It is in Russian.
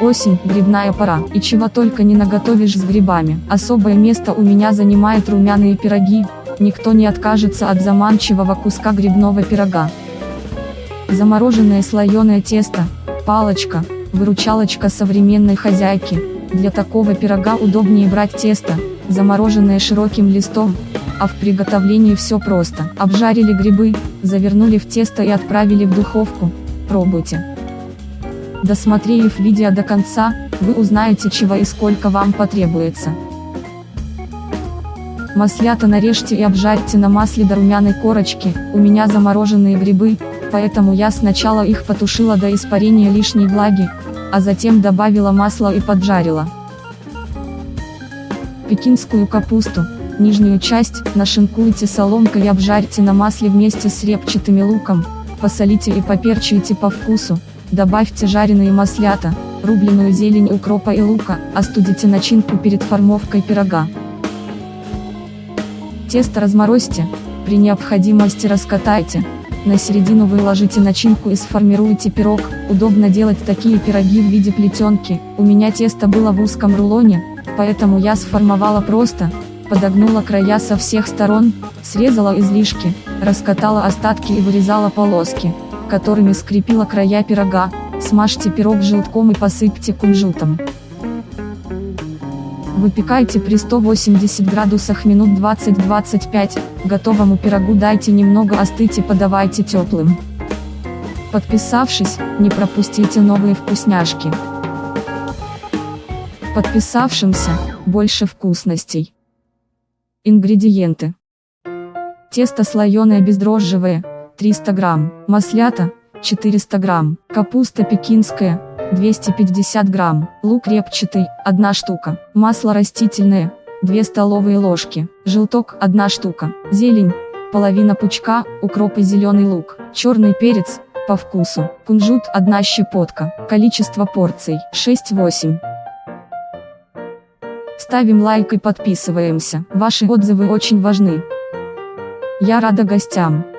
Осень, грибная пора, и чего только не наготовишь с грибами. Особое место у меня занимает румяные пироги, никто не откажется от заманчивого куска грибного пирога. Замороженное слоеное тесто, палочка, выручалочка современной хозяйки. Для такого пирога удобнее брать тесто, замороженное широким листом, а в приготовлении все просто. Обжарили грибы, завернули в тесто и отправили в духовку. Пробуйте. Досмотрев видео до конца, вы узнаете чего и сколько вам потребуется. Маслята нарежьте и обжарьте на масле до румяной корочки, у меня замороженные грибы, поэтому я сначала их потушила до испарения лишней влаги, а затем добавила масло и поджарила. Пекинскую капусту, нижнюю часть, нашинкуйте соломкой и обжарьте на масле вместе с репчатым луком, посолите и поперчите по вкусу, Добавьте жареные маслята, рубленую зелень укропа и лука, остудите начинку перед формовкой пирога. Тесто разморозьте, при необходимости раскатайте, на середину выложите начинку и сформируйте пирог, удобно делать такие пироги в виде плетенки, у меня тесто было в узком рулоне, поэтому я сформовала просто, подогнула края со всех сторон, срезала излишки, раскатала остатки и вырезала полоски которыми скрепила края пирога, смажьте пирог желтком и посыпьте кунжутом. Выпекайте при 180 градусах минут 20-25, готовому пирогу дайте немного остыть и подавайте теплым. Подписавшись, не пропустите новые вкусняшки. Подписавшимся, больше вкусностей. Ингредиенты. Тесто слоеное бездрожжевое, 300 грамм, маслята, 400 грамм, капуста пекинская, 250 грамм, лук репчатый, 1 штука, масло растительное, 2 столовые ложки, желток 1 штука, зелень, половина пучка, укроп и зеленый лук, черный перец, по вкусу, кунжут 1 щепотка, количество порций 6-8. Ставим лайк и подписываемся, ваши отзывы очень важны. Я рада гостям.